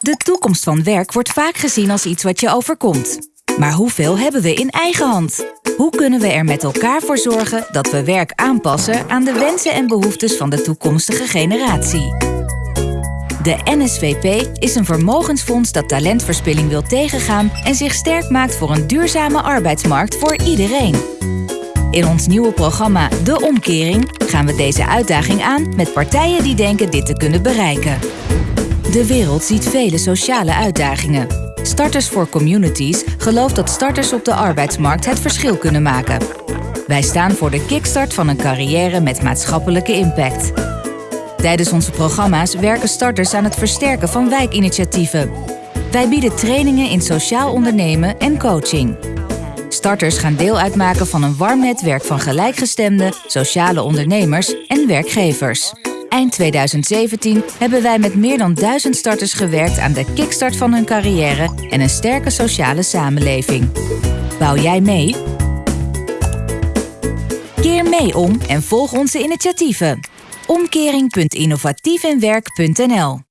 De toekomst van werk wordt vaak gezien als iets wat je overkomt. Maar hoeveel hebben we in eigen hand? Hoe kunnen we er met elkaar voor zorgen dat we werk aanpassen aan de wensen en behoeftes van de toekomstige generatie? De NSVP is een vermogensfonds dat talentverspilling wil tegengaan en zich sterk maakt voor een duurzame arbeidsmarkt voor iedereen. In ons nieuwe programma De Omkering gaan we deze uitdaging aan met partijen die denken dit te kunnen bereiken. De wereld ziet vele sociale uitdagingen. Starters for Communities gelooft dat starters op de arbeidsmarkt het verschil kunnen maken. Wij staan voor de kickstart van een carrière met maatschappelijke impact. Tijdens onze programma's werken starters aan het versterken van wijkinitiatieven. Wij bieden trainingen in sociaal ondernemen en coaching. Starters gaan deel uitmaken van een warm netwerk van gelijkgestemde, sociale ondernemers en werkgevers. Eind 2017 hebben wij met meer dan duizend starters gewerkt aan de kickstart van hun carrière en een sterke sociale samenleving. Bouw jij mee? Keer mee om en volg onze initiatieven. Omkering.innovatiefinwerk.nl